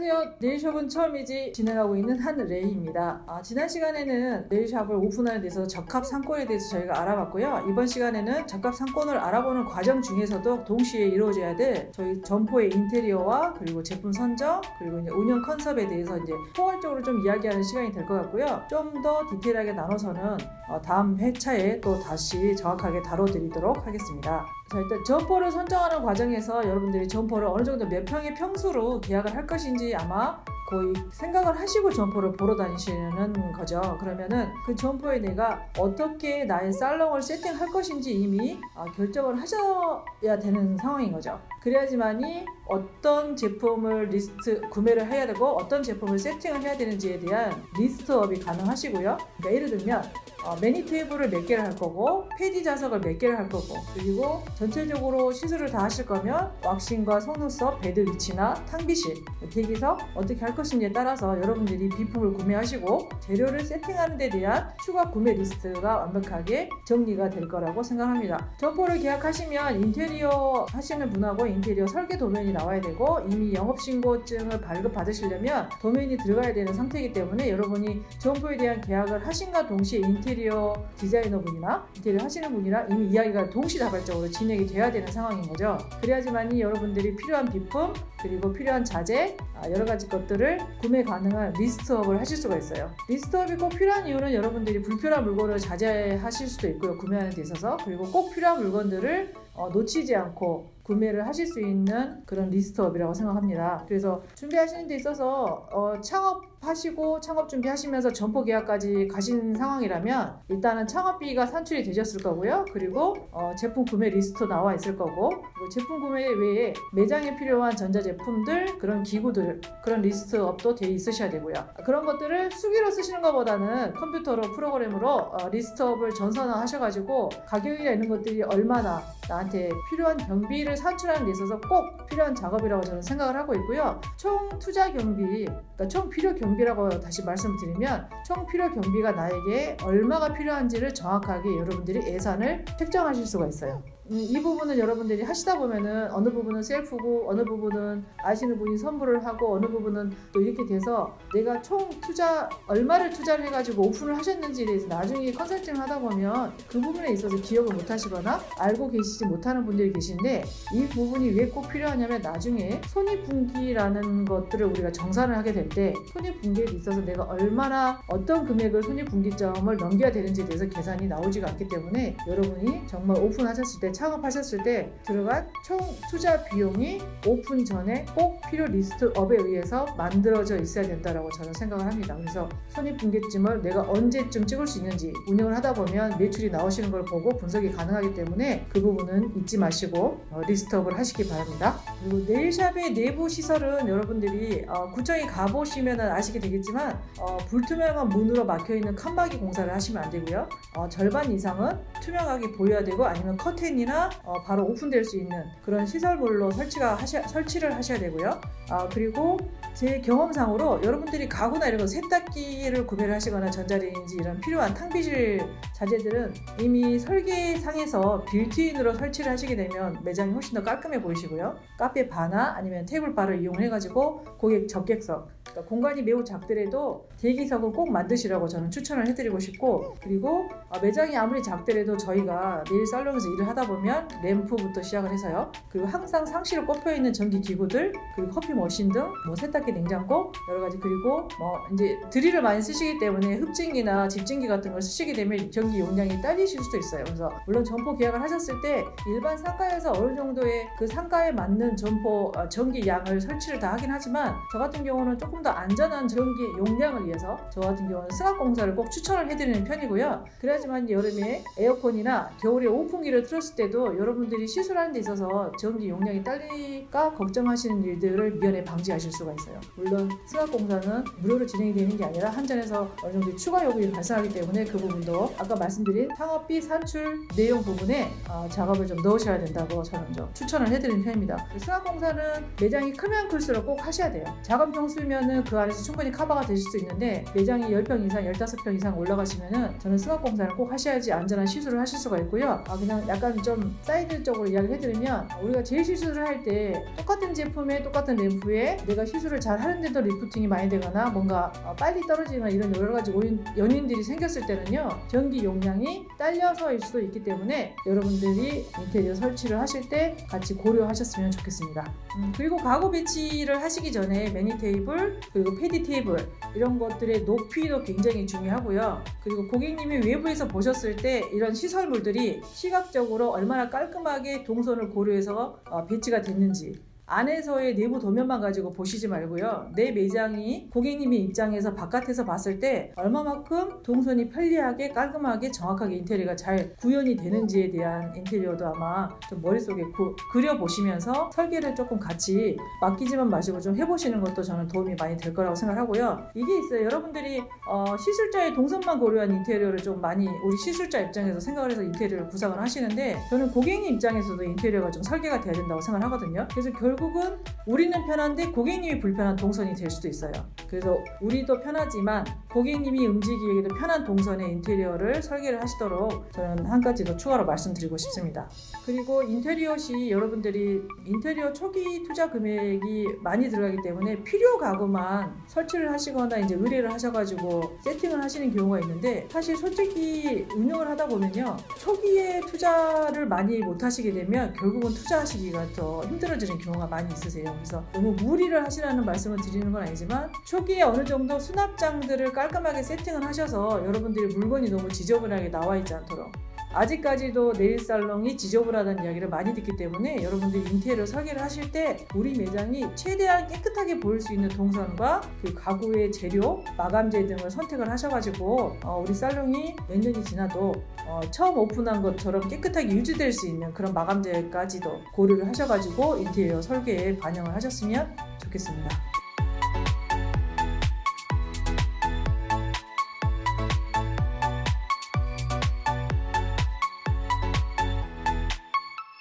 안녕하세요. 네일숍은 처음이지 진행하고 있는 한레이입니다. 아, 지난 시간에는 네일샵을 오픈하는 데서 적합 상권에 대해서 저희가 알아봤고요. 이번 시간에는 적합 상권을 알아보는 과정 중에서도 동시에 이루어져야 될 저희 점포의 인테리어와 그리고 제품 선정 그리고 이제 운영 컨셉에 대해서 이제 포괄적으로 좀 이야기하는 시간이 될 것 같고요. 좀 더 디테일하게 나눠서는 어, 다음 회차에 또 다시 정확하게 다뤄드리도록 하겠습니다. 자 일단 점포를 선정하는 과정에서 여러분들이 점포를 어느 정도 몇 평의 평수로 계약을 할 것인지 아마 거의 생각을 하시고 점포를 보러 다니시는 거죠. 그러면은 그 점포에 내가 어떻게 나의 살롱을 세팅할 것인지 이미 아, 결정을 하셔야 되는 상황인 거죠. 그래야지만이 어떤 제품을 리스트 구매를 해야 되고 어떤 제품을 세팅을 해야 되는지에 대한 리스트업이 가능하시고요. 그러니까 예를 들면 어, 매니 테이블을 몇 개를 할 거고 패디 좌석을 몇 개를 할 거고 그리고 전체적으로 시술을 다 하실 거면 왁싱과 속눈썹, 베드 위치나 탕비실, 대기석 어떻게 할 것인지에 따라서 여러분들이 비품을 구매하시고 재료를 세팅하는 데 대한 추가 구매 리스트가 완벽하게 정리가 될 거라고 생각합니다. 점포를 계약하시면 인테리어 하시는 분하고 인테리어 설계 도면이 나와야 되고 이미 영업신고증을 발급받으시려면 도면이 들어가야 되는 상태이기 때문에 여러분이 점포에 대한 계약을 하신과 동시에 인테리어 디자이너분이나 인테리어 하시는 분이랑 이미 이야기가 동시다발적으로 진행이 돼야 되는 상황인 거죠. 그래야지만이 여러분들이 필요한 비품 그리고 필요한 자재 아, 여러 가지 것들을 구매 가능한 리스트업을 하실 수가 있어요. 리스트업이 꼭 필요한 이유는 여러분들이 불필요한 물건을 자제하실 수도 있고요. 구매하는 데 있어서 그리고 꼭 필요한 물건들을 어, 놓치지 않고 구매를 하실 수 있는 그런 리스트업이라고 생각합니다. 그래서 준비하시는 데 있어서 어, 창업하시고 창업 준비하시면서 점포 계약까지 가신 상황이라면 일단은 창업비가 산출이 되셨을 거고요. 그리고 어, 제품 구매 리스트 나와 있을 거고 제품 구매 외에 매장에 필요한 전자제품들 그런 기구들 그런 리스트업도 돼 있으셔야 되고요. 그런 것들을 수기로 쓰시는 것보다는 컴퓨터로 프로그램으로 어, 리스트업을 전산화 하셔가지고 가격이나 이런 것들이 얼마나 나한테 필요한 경비를 산출하는 데 있어서 꼭 필요한 작업이라고 저는 생각을 하고 있고요. 총 투자 경비, 그러니까 총 필요 경비라고 다시 말씀드리면 총 필요 경비가 나에게 얼마가 필요한지를 정확하게 여러분들이 예산을 책정하실 수가 있어요. 음, 이 부분은 여러분들이 하시다 보면은 어느 부분은 셀프고 어느 부분은 아시는 분이 선물을 하고 어느 부분은 또 이렇게 돼서 내가 총 투자 얼마를 투자를 해가지고 오픈을 하셨는지에 대해서 나중에 컨설팅을 하다 보면 그 부분에 있어서 기억을 못 하시거나 알고 계시지 못하는 분들이 계신데 이 부분이 왜 꼭 필요하냐면 나중에 손익분기라는 것들을 우리가 정산을 하게 될 때 손익분기에 있어서 내가 얼마나 어떤 금액을 손익분기점을 넘겨야 되는지에 대해서 계산이 나오지가 않기 때문에 여러분이 정말 오픈하셨을 때 창업하셨을 때 들어간 총 투자 비용이 오픈 전에 꼭 필요 리스트업에 의해서 만들어져 있어야 된다고 저는 생각을 합니다. 그래서 손익분기점을 내가 언제쯤 찍을 수 있는지 운영을 하다 보면 매출이 나오시는 걸 보고 분석이 가능하기 때문에 그 부분은 잊지 마시고 어, 리스트업을 하시기 바랍니다. 그리고 네일샵의 내부 시설은 여러분들이 어, 구청에 가보시면 아시게 되겠지만 어, 불투명한 문으로 막혀있는 칸막이 공사를 하시면 안 되고요. 어, 절반 이상은 투명하게 보여야 되고 아니면 커튼이나 어, 바로 오픈될 수 있는 그런 시설물로 설치가 하셔, 설치를 하셔야 되고요. 아, 그리고 제 경험상으로 여러분들이 가구나 이런 거 세탁기를 구매를 하시거나 전자레인지 이런 필요한 탕비실 자재들은 이미 설계상에서 빌트인으로 설치를 하시게 되면 매장이 훨씬 더 깔끔해 보이시고요. 카페 바나 아니면 테이블 바를 이용해가지고 고객 적객석 그러니까 공간이 매우 작더라도 대기석은 꼭 만드시라고 저는 추천을 해드리고 싶고 그리고 어, 매장이 아무리 작더라도 저희가 내일 살롱에서 일을 하다 보면 램프부터 시작을 해서요 그리고 항상 상시로 꼽혀 있는 전기 기구들 그리고 커피 머신 등 뭐 세탁기 냉장고 여러 가지 그리고 뭐 이제 드릴을 많이 쓰시기 때문에 흡진기나 집진기 같은 걸 쓰시게 되면 전기 용량이 딸리실 수도 있어요 그래서 물론 점포 계약을 하셨을 때 일반 상가에서 어느 정도의 그 상가에 맞는 점포 어, 전기 양을 설치를 다 하긴 하지만 저 같은 경우는 조금 더 안전한 전기 용량을 위해서 저 같은 경우는 승합공사를 꼭 추천을 해드리는 편이고요. 그래야지만 여름에 에어컨이나 겨울에 오픈기를 틀었을 때도 여러분들이 시술하는 데 있어서 전기 용량이 딸릴까 걱정하시는 일들을 미연에 방지하실 수가 있어요. 물론 승합공사는 무료로 진행이 되는 게 아니라 한전에서 어느 정도 추가 요금이 발생하기 때문에 그 부분도 아까 말씀드린 상업비 산출 내용 부분에 어, 작업을 좀 넣으셔야 된다고 저는 좀 추천을 해드리는 편입니다. 승합공사는 매장이 크면 클수록 꼭 하셔야 돼요. 작업 평수면은 그 안에서 충분히 커버가 되실 수 있는데 매장이 10평 이상, 15평 이상 올라가시면은 저는 승합공사를 꼭 하셔야지 안전한 시술을 하실 수가 있고요. 아, 그냥 약간 좀 사이드적으로 이야기를 해드리면 우리가 제일 시술을 할 때 똑같은 제품에 똑같은 램프에 내가 시술을 잘 하는데도 리프팅이 많이 되거나 뭔가 어, 빨리 떨어지거나 이런 여러 가지 연인들이 생겼을 때는요 전기 용량이 딸려서일 수도 있기 때문에 여러분들이 인테리어 설치를 하실 때 같이 고려하셨으면 좋겠습니다. 음, 그리고 가구 배치를 하시기 전에 매니 테이블 그리고 패디 테이블 이런 것들의 높이도 굉장히 중요하고요. 그리고 고객님이 외부에서 보셨을 때 이런 시설물들이 시각적으로 얼마나 깔끔하게 동선을 고려해서 어, 배치가 됐는지 안에서의 내부 도면만 가지고 보시지 말고요. 내 매장이 고객님의 입장에서 바깥에서 봤을 때 얼마만큼 동선이 편리하게 깔끔하게 정확하게 인테리어가 잘 구현이 되는지에 대한 인테리어도 아마 좀 머릿속에 구, 그려보시면서 설계를 조금 같이 맡기지만 마시고 좀 해보시는 것도 저는 도움이 많이 될 거라고 생각하고요. 이게 있어요. 여러분들이 어, 시술자의 동선만 고려한 인테리어를 좀 많이 우리 시술자 입장에서 생각을 해서 인테리어를 구상을 하시는데 저는 고객님 입장에서도 인테리어가 좀 설계가 돼야 된다고 생각을 하거든요. 그래서 결 결국은 우리는 편한데 고객님이 불편한 동선이 될 수도 있어요. 그래서 우리도 편하지만 고객님이 움직이기에도 편한 동선의 인테리어를 설계를 하시도록 저는 한 가지 더 추가로 말씀드리고 싶습니다. 그리고 인테리어 시 여러분들이 인테리어 초기 투자 금액이 많이 들어가기 때문에 필요 가구만 설치를 하시거나 이제 의뢰를 하셔가지고 세팅을 하시는 경우가 있는데 사실 솔직히 운영을 하다 보면요 초기에 투자를 많이 못 하시게 되면 결국은 투자하시기가 더 힘들어지는 경우가 많이 있으세요. 그래서 너무 무리를 하시라는 말씀을 드리는 건 아니지만 초기에 어느 정도 수납장들을 깔끔하게 세팅을 하셔서 여러분들이 물건이 너무 지저분하게 나와 있지 않도록 아직까지도 네일 살롱이 지저분하다는 이야기를 많이 듣기 때문에 여러분들이 인테리어 설계를 하실 때 우리 매장이 최대한 깨끗하게 보일 수 있는 동선과 그 가구의 재료, 마감재 등을 선택을 하셔가지고 어, 우리 살롱이 몇 년이 지나도 어, 처음 오픈한 것처럼 깨끗하게 유지될 수 있는 그런 마감재까지도 고려를 하셔가지고 인테리어 설계에 반영을 하셨으면 좋겠습니다.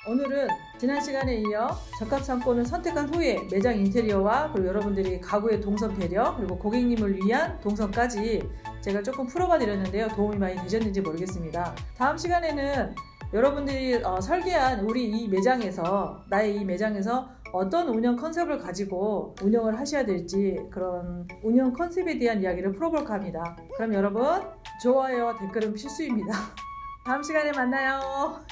오늘은 지난 시간에 이어 적합 상권을 선택한 후에 매장 인테리어와 그리고 여러분들이 가구의 동선 배려 그리고 고객님을 위한 동선까지 제가 조금 풀어봐 드렸는데요. 도움이 많이 되셨는지 모르겠습니다. 다음 시간에는 여러분들이 어, 설계한 우리 이 매장에서 나의 이 매장에서 어떤 운영 컨셉을 가지고 운영을 하셔야 될지 그런 운영 컨셉에 대한 이야기를 풀어볼까 합니다. 그럼 여러분 좋아요와 댓글은 필수입니다. 다음 시간에 만나요.